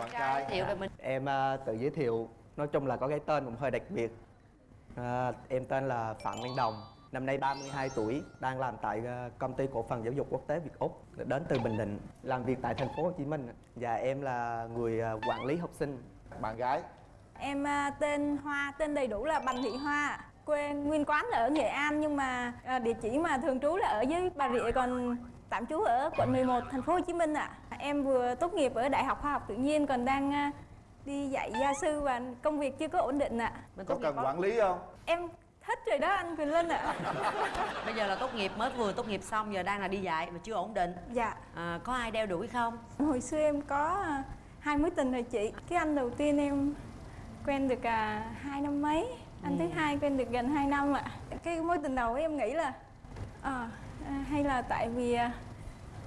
bạn trai thiệu về mình Em à, tự giới thiệu, nói chung là có cái tên cũng hơi đặc biệt. À, em tên là Phạm Văn Đồng, năm nay 32 tuổi, đang làm tại à, công ty cổ phần giáo dục quốc tế Việt Úc, đến từ Bình Định, làm việc tại thành phố Hồ Chí Minh. Và em là người à, quản lý học sinh. bạn gái Em à, tên Hoa, tên đầy đủ là Bành Thị Hoa Quê nguyên quán là ở Nghệ An nhưng mà à, địa chỉ mà thường trú là ở dưới Bà Rịa còn tạm trú ở quận 11 thành phố Hồ Chí Minh ạ. Em vừa tốt nghiệp ở Đại học Khoa học Tự nhiên còn đang à, đi dạy gia sư và công việc chưa có ổn định ạ. mình có cần quản lý không Em thích rồi đó anh Quyền Linh ạ. bây giờ là tốt nghiệp mới vừa tốt nghiệp xong giờ đang là đi dạy mà chưa ổn định Dạ. à, có ai đeo đuổi không Hồi xưa em có à, hai mối tình rồi chị. Cái anh đầu tiên em quen được à, hai năm mấy, anh thứ hai quen được gần 2 năm ạ. Cái mối tình đầu ấy em nghĩ là à, à, hay là tại vì à,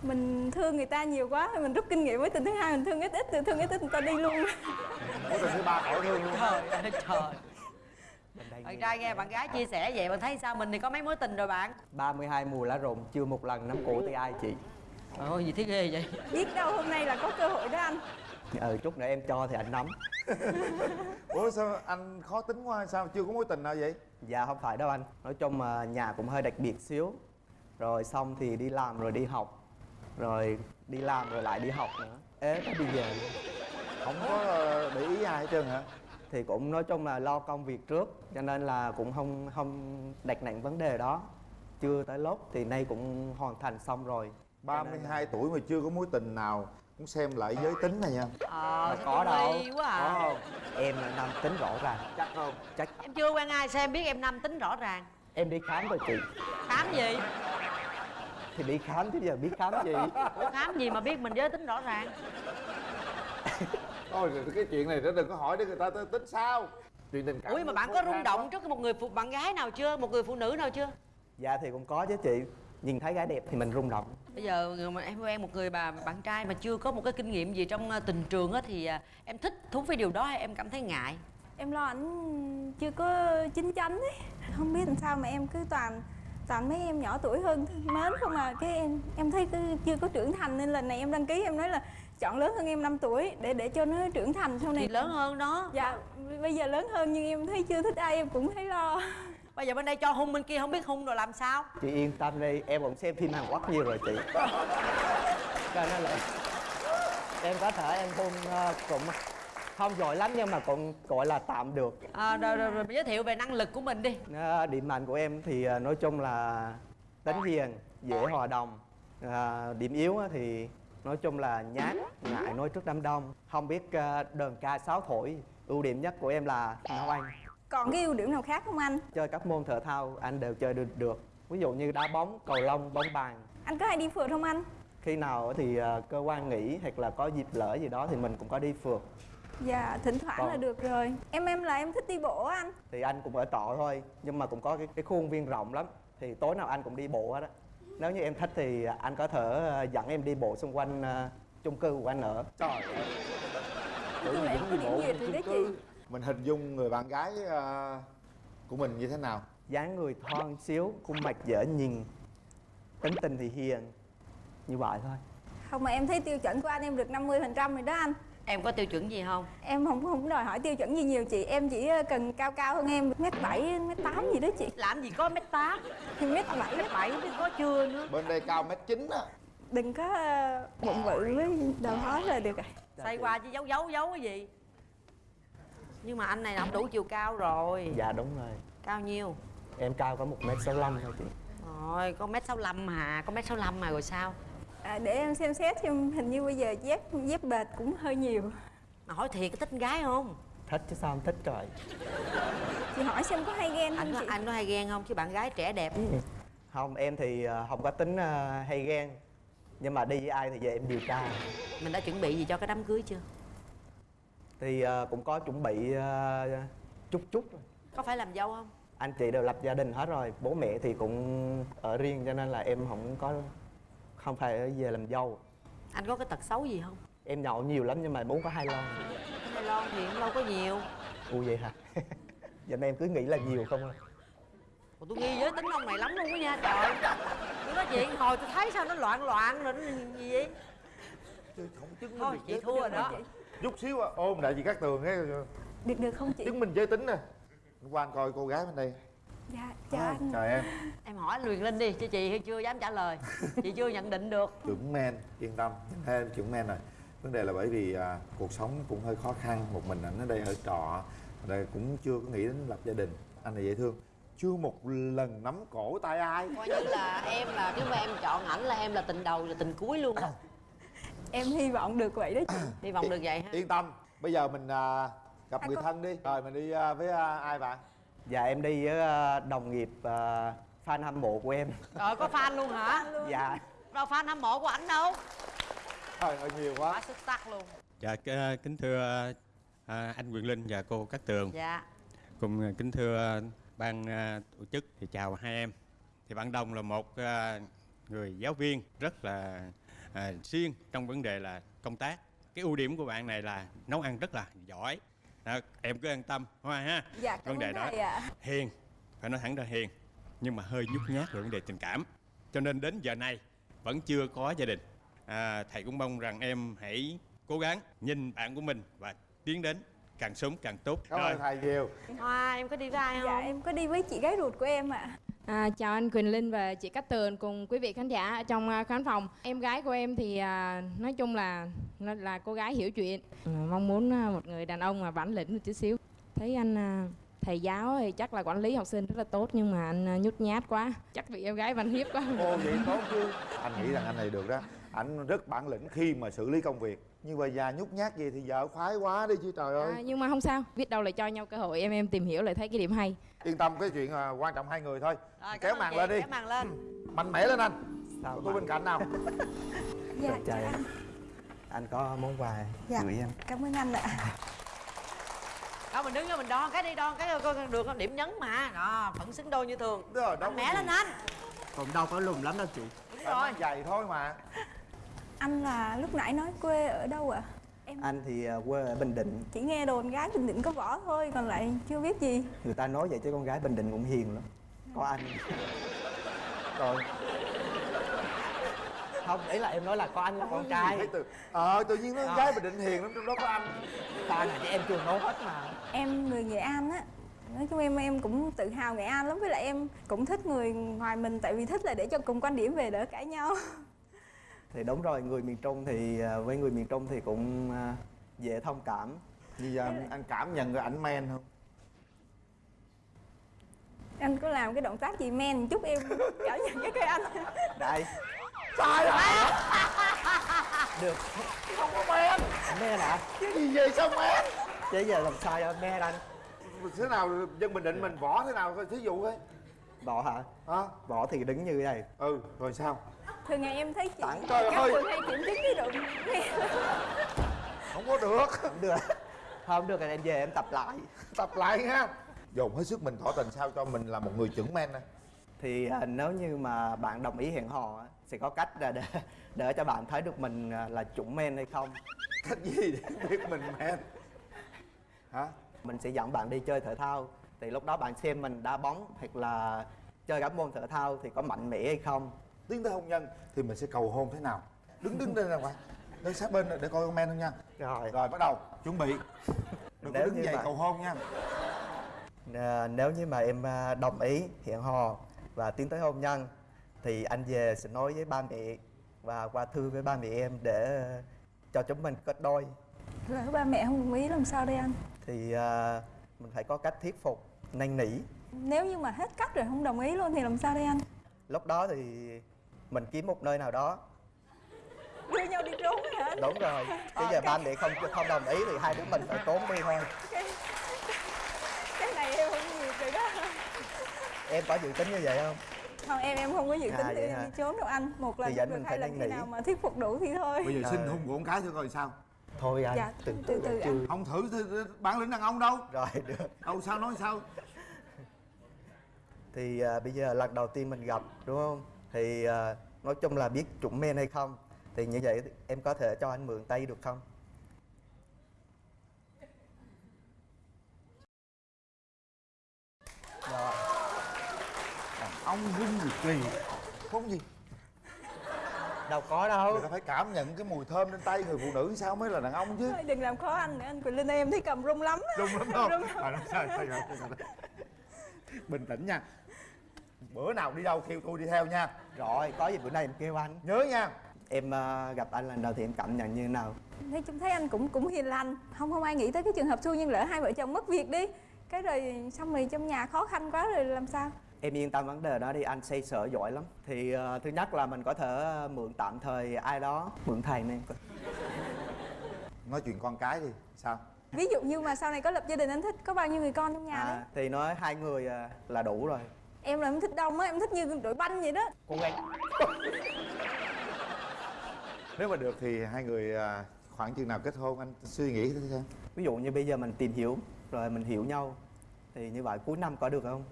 mình thương người ta nhiều quá thì mình rút kinh nghiệm với tình thứ hai mình thương ít ít thì thương ít ít người ta đi luôn. mối tình thứ ba khỏi thương luôn trời ơi trời. Bạn trai nghe bạn gái chia sẻ vậy bạn thấy sao? Mình thì có mấy mối tình rồi bạn? 32 mùa lá rụng, chưa một lần nắm cổ tay ai chị. ôi gì thấy ghê vậy? Biết đâu hôm nay là có cơ hội đó anh. Ừ, chút nữa em cho thì anh nắm. ủa sao anh khó tính quá sao? Chưa có mối tình nào vậy? Dạ không phải đâu anh. Nói chung mà nhà cũng hơi đặc biệt xíu. Rồi xong thì đi làm rồi đi học Rồi đi làm rồi lại đi học nữa. Ế bây giờ luôn. không có ờ, để ý ai hết trơn hả? Thì cũng nói chung là lo công việc trước Cho nên là cũng không không đặt nặng vấn đề đó. Chưa tới lúc thì nay cũng hoàn thành xong rồi. 32 tuổi mà chưa có mối tình nào cũng xem lại giới tính này nha. Ờ có đâu. quá Có à không? Em là nam tính rõ ràng. Chắc không. Chắc. Em chưa quen ai sao em biết em nam tính rõ ràng? Em đi khám rồi chị. Khám gì Thì đi khám chứ giờ biết khám gì? Ủa khám gì mà biết mình giới tính rõ ràng? Thôi cái chuyện này nó đừng có hỏi để người ta tính sao. Chuyện tình cảm ủa mà bạn có rung động trước một người phụ bạn gái nào chưa? Một người phụ nữ nào chưa? Dạ thì cũng có chứ chị. Nhìn thấy gái đẹp thì mình rung động. Bây giờ mà em quen một người bà bạn trai mà chưa có một cái kinh nghiệm gì trong ờ, tình trường á thì à, em thích thú với điều đó hay em cảm thấy ngại? Em lo ảnh chưa có chín chắn ấy. Không biết làm sao mà em cứ toàn toàn mấy em nhỏ tuổi hơn mến không à. Cái em em thấy cứ chưa có trưởng thành nên lần này em đăng ký em nói là chọn lớn hơn em 5 tuổi để để cho nó trưởng thành sau này. Thì lớn hơn đó. Dạ bây giờ lớn hơn nhưng em thấy chưa thích ai em cũng thấy lo. Bây giờ bên đây cho hung bên kia không biết hung rồi làm sao? Chị yên tâm đi em cũng xem phim hàn quốc nhiều rồi chị. Cho nên là em có thể em hôn ờ, cũng không giỏi lắm nhưng mà cũng gọi là tạm được. À, rồi, rồi, rồi giới thiệu về năng lực của mình đi. Ờ, điểm mạnh của em thì ờ, nói chung là tính hiền dễ hòa đồng. Ờ, điểm yếu á thì nói chung là nhát ngại nói trước đám đông. Không biết ờ, đờn ca sáo thổi ưu điểm nhất của em là nấu ăn còn cái ưu điểm nào khác không anh? Chơi các môn thể thao anh đều chơi được được. Ví dụ như đá bóng cầu lông bóng bàn. Anh có hay đi phượt không anh? Khi nào thì ờ, cơ quan nghỉ hoặc là có dịp lỡ gì đó thì mình cũng có đi phượt dạ thỉnh thoảng Còn- là được rồi. Em em là em thích đi bộ á anh. Thì anh cũng ở trọ thôi nhưng mà cũng có cái, cái khuôn viên rộng lắm. Thì tối nào anh cũng đi bộ hết á. Nếu như em thích thì anh có thể ờ, dẫn em đi bộ xung quanh ờ, chung cư của anh ở. Trời ơi. Chung em có điểm nhiệt rồi đó chị. Mình hình dung người bạn gái ờ, của mình như thế nào? Dáng người thon xíu khuôn mặt dễ nhìn tính tình thì hiền. Như vậy thôi. Không mà em thấy tiêu chuẩn của anh em được 50% rồi đó anh em có tiêu chuẩn gì không? Em không không đòi hỏi tiêu chuẩn gì nhiều chị. Em chỉ ờ, cần cao cao hơn em mét bảy mét tám gì đó chị. Làm gì có mét tám? Thì mét bảy. Mét bảy có chưa nữa? Bên đây cao mét chín á. Đừng có ờ, bụng bự với đầu hói là được rồi xoay qua chứ giấu giấu giấu cái gì? Nhưng mà anh này là không đủ chiều cao rồi. Dạ đúng rồi. Cao nhiêu? Em cao có một mét sáu thôi chị. Rồi có mét sáu lăm hà có mét sáu lăm mà rồi sao à, để em xem xét thêm hình như bây giờ dép dép bệt cũng hơi nhiều. Mà hỏi thiệt có thích con gái không? Thích chứ sao không thích trời. Chị hỏi xem có hay ghen anh không có, chị? anh có hay ghen không? Chứ bạn gái trẻ đẹp. Không em thì ờ, không có tính ờ, hay ghen. Nhưng mà đi với ai thì về em điều tra. Mình đã chuẩn bị gì cho cái đám cưới chưa? Thì ờ, cũng có chuẩn bị chút chút rồi. có phải làm dâu không? Anh chị đều lập gia đình hết rồi. Bố mẹ thì cũng ở riêng cho nên là em không có không phải về làm dâu. Anh có cái tật xấu gì không? Em nhậu nhiều lắm nhưng mà bố có hai lon. Hay lon thì cũng đâu có nhiều. U vậy hả? Giờ em cứ nghĩ là nhiều không à? Ủa, tôi nghi giới tính ông này lắm luôn á nha trời. Tôi nói chuyện hồi tôi thấy sao nó loạn loạn rồi nó gì vậy? Không chứng thôi chị thua rồi đó. chút xíu à, ôm lại chị cát tường cái được được không chị? Chứng minh giới tính nè. Qua anh coi cô gái bên đây dạ chào à, anh. chào em. Em hỏi anh Luyền Linh đi chứ chị chưa dám trả lời. Chị chưa nhận định được. Chuẩn men yên tâm. Em chuẩn men rồi vấn đề là bởi vì à, cuộc sống cũng hơi khó khăn một mình ảnh ở đây ở trọ đây cũng chưa có nghĩ đến lập gia đình. Anh này dễ thương. Chưa một lần nắm cổ tay ai. Coi như là em là nếu mà em chọn ảnh là em là tình đầu là tình cuối luôn đó em hy vọng được vậy đó chị. Hy vọng được vậy ha. Yên tâm. Bây giờ mình à, gặp À, người con- thân đi. Rồi mình đi à, với à, ai bạn Dạ em đi với ờ, đồng nghiệp ờ, fan hâm mộ của em. Rồi có fan luôn hả? Dạ. Đâu fan hâm mộ của ảnh đâu? Trời ơi nhiều quá. Quá xuất sắc luôn. Dạ, k- kính thưa à, anh Quyền Linh và cô Cát Tường. Dạ. Cùng kính thưa ban tổ chức thì chào hai em. Thì bạn Đồng là một người giáo viên rất là à, siêng trong vấn đề là công tác. Cái ưu điểm của bạn này là nấu ăn rất là giỏi Đó, Em cứ an tâm Hoa ha. Dạ cảm Vấn đề đó ạ. hiền phải nói thẳng ra hiền nhưng mà hơi nhút nhát về vấn đề tình cảm. Cho nên đến giờ này vẫn chưa có gia đình. À, thầy cũng mong rằng em hãy cố gắng nhìn bạn của mình và tiến đến càng sớm càng tốt. Cảm ơn thầy nhiều. Hoa em có đi với ai không? dạ em có đi với chị gái ruột của em ạ. À, À, chào anh Quỳnh Linh và chị Cát Tường cùng quý vị khán giả ở trong à, khán phòng. Em gái của em thì à, nói chung là nó là cô gái hiểu chuyện. À, mong muốn à, một người đàn ông mà bản lĩnh một chút xíu. Thấy anh à, thầy giáo thì chắc là quản lý học sinh rất là tốt nhưng mà anh nhút nhát quá. Chắc bị em gái văn hiếp quá. ô vậy tốt chứ anh nghĩ rằng anh này được đó Anh rất bản lĩnh khi mà xử lý công việc nhưng mà già nhút nhát gì thì vợ khoái quá đi chứ trời ơi. À, nhưng mà không sao, biết đâu lại cho nhau cơ hội em em tìm hiểu lại thấy cái điểm hay. yên tâm cái chuyện à, quan trọng hai người thôi. Rồi, kéo màn lên đi. kéo màn lên. Mạnh mẽ lên anh. Sao tôi bên cạnh nào? Dạ em. anh. Anh có món quà Dạ. gửi em. cảm ơn anh ạ. Đó mình đứng đó mình đo cái đi đo cái coi được điểm nhấn mà. Đó vẫn xứng đôi như thường. Rồi đâu mạnh mẽ lên anh. Còn đâu có lùm lắm đâu chị. Đúng rồi giày thôi mà anh là lúc nãy nói quê ở đâu ạ? Em Anh thì ờ, quê ở Bình Định. Chỉ nghe đồn gái bình định có võ thôi còn lại chưa biết gì. Người ta nói vậy chứ con gái Bình Định cũng hiền lắm. Có anh. Rồi Không, ý là em nói là có anh con trai. từ. Ờ tự nhiên nó À. gái bình định hiền lắm trong đó có anh. Tại này chứ em chưa nói hết mà. Em người nghệ an á. Nói chung em em cũng tự hào nghệ an lắm với lại em cũng thích người ngoài mình tại vì thích là để cho cùng quan điểm về đỡ cãi nhau Thì đúng rồi, người miền Trung thì ờ, với người miền Trung thì cũng ờ, dễ thông cảm. Bây giờ anh, anh cảm nhận cái ảnh men không? Anh có làm cái động tác gì men một chút em cảm nhận cái cây anh? Đây, sai rồi. Được. Không có men. Me hả? cái gì vậy sao men? Chứ giờ làm sao cho me anh? Thế nào dân bình định mình võ thế nào coi thí dụ coi Bỏ hả? hả? Bỏ thì đứng như thế này. Ừ rồi sao? Thường ngày em thấy chị Tặng, trời các ơi. thường hay kiểm chứng cái độ không có được. Không được. Không được thì em về em tập lại. Tập lại ha. Dồn hết sức mình tỏ tình sao cho mình là một người chuẩn men nè Thì à, nếu như mà bạn đồng ý hẹn hò á, Sẽ có cách là để, để cho bạn thấy được mình à, là chuẩn men hay không. Cách gì để biết mình men? Hả? Mình sẽ dẫn bạn đi chơi thể thao Thì lúc đó bạn xem mình đá bóng hoặc là chơi các môn thể thao thì có mạnh mẽ hay không? Tiến tới hôn nhân thì mình sẽ cầu hôn thế nào? Đứng đứng đây nè bạn. Đứng sát bên để coi con men không nha. Rồi. Rồi bắt đầu. Chuẩn bị. Đừng có Nếu đứng như dậy vậy- cầu hôn nha. À, Nếu như mà em à, đồng ý hẹn hò và tiến tới hôn nhân Thì anh về sẽ nói với ba mẹ và qua thư với ba mẹ em để à, cho chúng mình kết đôi. Lỡ ba mẹ không đồng ý làm sao đây anh? Thì à, mình phải có cách thuyết phục, năn nỉ. Nếu như mà hết cách rồi không đồng ý luôn thì làm sao đây anh? Lúc đó thì mình kiếm một nơi nào đó. Đưa nhau đi trốn hả anh? Đúng rồi. Bây giờ ba mẹ không không đồng ý thì hai đứa mình phải trốn đi thôi. Cái này em không nhiều rồi đó Em có dự tính như vậy không? không em em không có dự À, tính đi, hả? đi trốn đâu anh. Một lần Thì được mình hai phải lần khi nào mà thuyết phục đủ thì thôi. Bây giờ xin ơi. hôn của con cái thử coi sao Thôi anh, Dạ, từ từ từ từ chưa. Không thử thì bản lĩnh đàn ông đâu. Rồi được. Đâu sao nói sao? Thì à, bây giờ lần đầu tiên mình gặp đúng không? Thì à, nói chung là biết chuẩn men hay không? Thì như vậy em có thể cho anh mượn tay được không? Rồi. Đàn ông rinh gì kỳ. Không gì đâu có đâu. Người ta phải cảm nhận cái mùi thơm trên tay người phụ nữ sao mới là đàn ông chứ? Thôi, đừng làm khó anh nữa anh Quỳnh Linh em thấy cầm rung lắm rung lắm không? À, sao, sao, sao, sao. bình tĩnh nha. Bữa nào đi đâu kêu tôi đi theo nha. Rồi có gì bữa nay em kêu anh. Nhớ nha. Em ờ, gặp anh lần đầu thì em cảm nhận như thế nào? Nói chung thấy anh cũng cũng hiền lành. Không không ai nghĩ tới cái trường hợp xui nhưng lỡ hai vợ chồng mất việc đi. Cái rồi xong rồi trong nhà khó khăn quá rồi làm sao em yên tâm vấn đề đó đi anh xây sở giỏi lắm. Thì ờ, thứ nhất là mình có thể ờ, mượn tạm thời ai đó mượn thầy này nói chuyện con cái đi sao? Ví dụ như mà sau này có lập gia đình anh thích có bao nhiêu người con trong nhà đấy? à, thì nói hai người ờ, là đủ rồi. Em là em thích đông á em thích như đội banh vậy đó. Cố gắng. Nếu mà được thì hai người khoảng chừng nào kết hôn anh suy nghĩ thế xem. Ví dụ như bây giờ mình tìm hiểu rồi mình hiểu nhau thì như vậy cuối năm có được không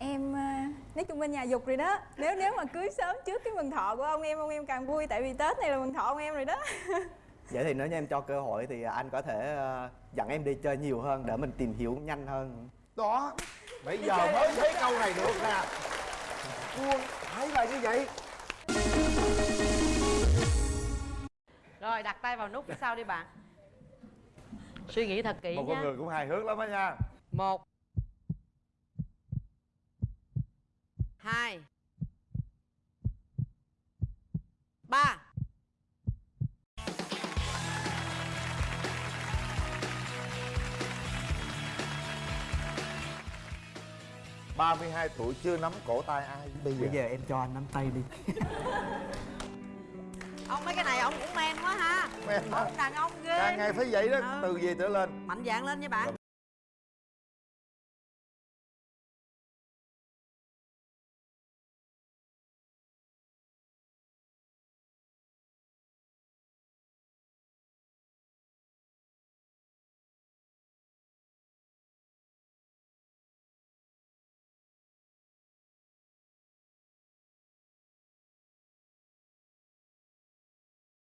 em à, nói chung bên nhà dục rồi đó. Nếu nếu mà cưới sớm trước cái mừng thọ của ông em ông em càng vui tại vì tết này là mừng thọ ông em rồi đó. Vậy thì nếu như em cho cơ hội thì anh có thể ờ, dẫn em đi chơi nhiều hơn để mình tìm hiểu nhanh hơn. Đó. Bây giờ mới thấy câu này được nè. Buông, thấy là như vậy. Rồi đặt tay vào nút phía sau đi bạn. Suy nghĩ thật kỹ một nha. con người cũng hài hước lắm đó nha. Một hai. Ba. 32 tuổi chưa nắm cổ tay ai bây giờ, bây giờ em cho anh nắm tay đi. Ông mấy cái này ông cũng men quá ha. Men ông đàn ông ghê. Càng ngày phải vậy đó Ừ. từ gì trở lên. Mạnh dạn lên nha bạn